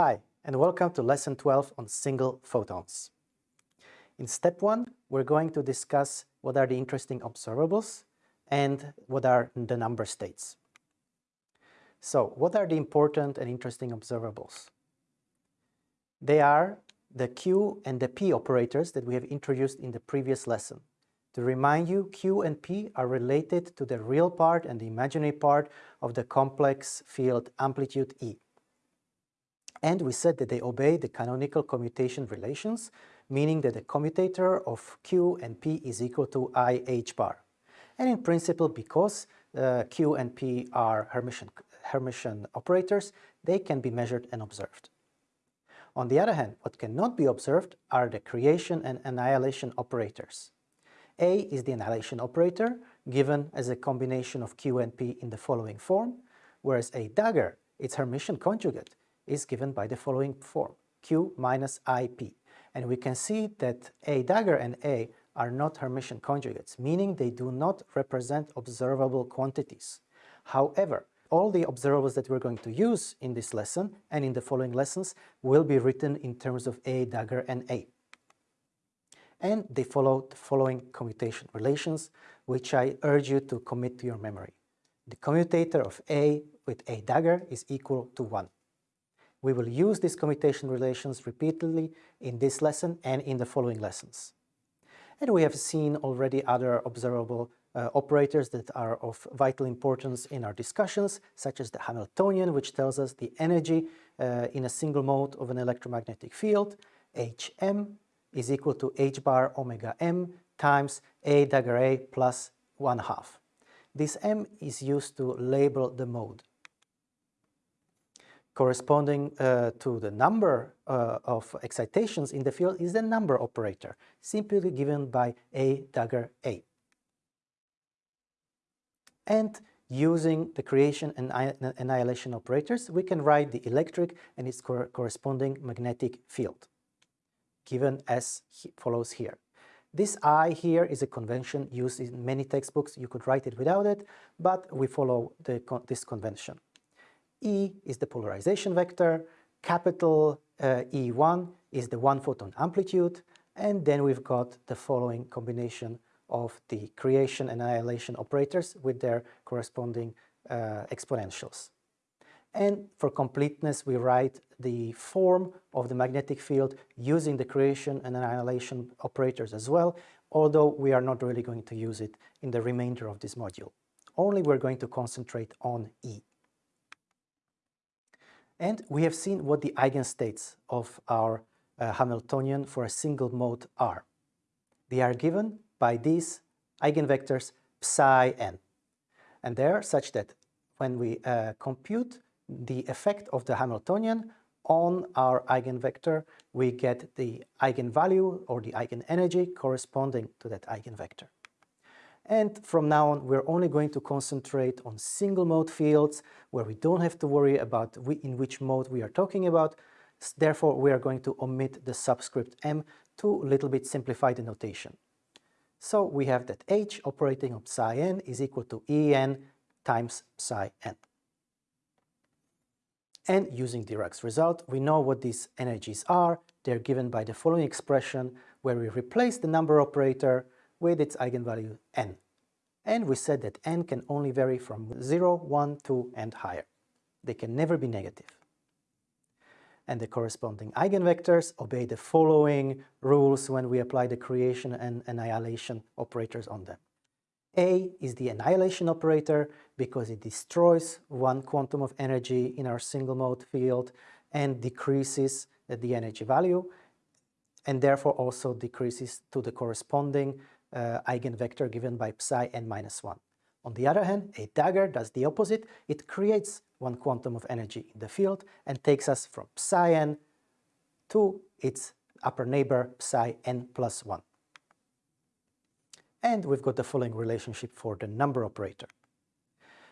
Hi, and welcome to Lesson 12 on single photons. In step 1, we're going to discuss what are the interesting observables and what are the number states. So, what are the important and interesting observables? They are the Q and the P operators that we have introduced in the previous lesson. To remind you, Q and P are related to the real part and the imaginary part of the complex field amplitude E. And we said that they obey the canonical commutation relations, meaning that the commutator of Q and P is equal to I h bar. And in principle, because uh, Q and P are Hermitian, Hermitian operators, they can be measured and observed. On the other hand, what cannot be observed are the creation and annihilation operators. A is the annihilation operator, given as a combination of Q and P in the following form, whereas A dagger, its Hermitian conjugate, is given by the following form, Q minus IP. And we can see that A dagger and A are not Hermitian conjugates, meaning they do not represent observable quantities. However, all the observables that we're going to use in this lesson and in the following lessons will be written in terms of A dagger and A. And they follow the following commutation relations, which I urge you to commit to your memory. The commutator of A with A dagger is equal to 1. We will use these commutation relations repeatedly in this lesson and in the following lessons. And we have seen already other observable uh, operators that are of vital importance in our discussions, such as the Hamiltonian, which tells us the energy uh, in a single mode of an electromagnetic field, Hm is equal to h bar omega m times A dagger A plus 1 half. This m is used to label the mode corresponding uh, to the number uh, of excitations in the field is the number operator, simply given by A dagger A. And using the creation and annihilation operators, we can write the electric and its cor corresponding magnetic field, given as he follows here. This I here is a convention used in many textbooks. You could write it without it, but we follow the, this convention. E is the polarization vector, capital uh, E1 is the one photon amplitude, and then we've got the following combination of the creation and annihilation operators with their corresponding uh, exponentials. And for completeness, we write the form of the magnetic field using the creation and annihilation operators as well, although we are not really going to use it in the remainder of this module. Only we're going to concentrate on E. And we have seen what the eigenstates of our uh, Hamiltonian for a single mode are. They are given by these eigenvectors psi n. And they are such that when we uh, compute the effect of the Hamiltonian on our eigenvector, we get the eigenvalue or the eigenenergy corresponding to that eigenvector. And from now on, we're only going to concentrate on single mode fields where we don't have to worry about in which mode we are talking about. Therefore, we are going to omit the subscript m to a little bit simplify the notation. So we have that h operating on psi n is equal to En times psi n. And using Dirac's result, we know what these energies are. They're given by the following expression where we replace the number operator with its eigenvalue n. And we said that n can only vary from 0, 1, 2 and higher. They can never be negative. And the corresponding eigenvectors obey the following rules when we apply the creation and annihilation operators on them. A is the annihilation operator because it destroys one quantum of energy in our single mode field and decreases the energy value and therefore also decreases to the corresponding uh, eigenvector given by psi n minus 1. On the other hand, a dagger does the opposite. It creates one quantum of energy in the field and takes us from psi n to its upper neighbor psi n plus 1. And we've got the following relationship for the number operator.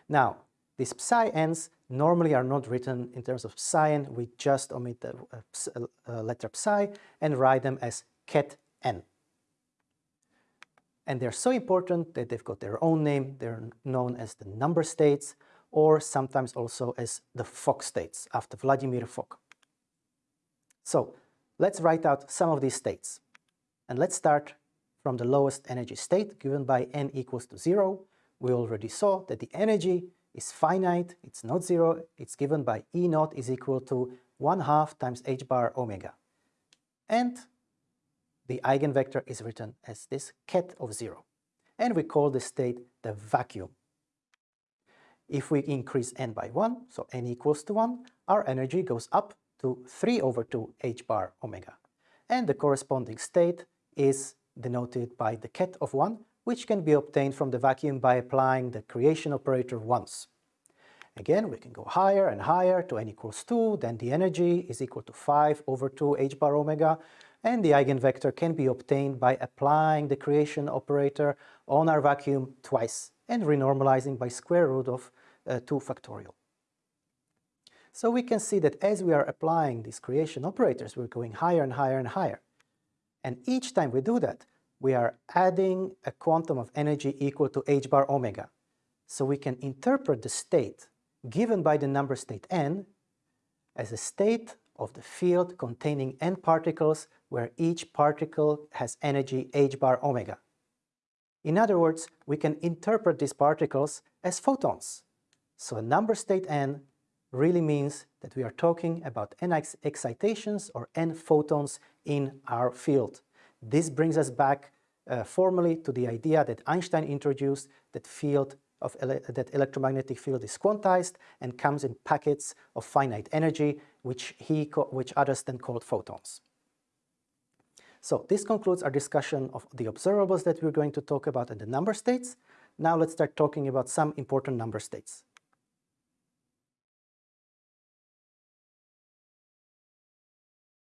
Now, these psi n's normally are not written in terms of psi n. We just omit the uh, uh, letter psi and write them as ket n. And they're so important that they've got their own name. They're known as the number states or sometimes also as the Fock states after Vladimir Fock. So let's write out some of these states. And let's start from the lowest energy state given by n equals to 0. We already saw that the energy is finite, it's not zero, it's given by E naught is equal to 1 half times h bar omega. And the eigenvector is written as this ket of 0. And we call this state the vacuum. If we increase n by 1, so n equals to 1, our energy goes up to 3 over 2 h bar omega. And the corresponding state is denoted by the ket of 1, which can be obtained from the vacuum by applying the creation operator once. Again, we can go higher and higher to n equals 2, then the energy is equal to 5 over 2 h bar omega, and the eigenvector can be obtained by applying the creation operator on our vacuum twice and renormalizing by square root of uh, 2 factorial. So we can see that as we are applying these creation operators, we're going higher and higher and higher. And each time we do that, we are adding a quantum of energy equal to h bar omega. So we can interpret the state given by the number state n as a state of the field containing n particles where each particle has energy h bar omega. In other words, we can interpret these particles as photons. So a number state n really means that we are talking about n excitations or n photons in our field. This brings us back uh, formally to the idea that Einstein introduced that field of ele that electromagnetic field is quantized and comes in packets of finite energy, which, he which others then called photons. So this concludes our discussion of the observables that we're going to talk about in the number states. Now let's start talking about some important number states.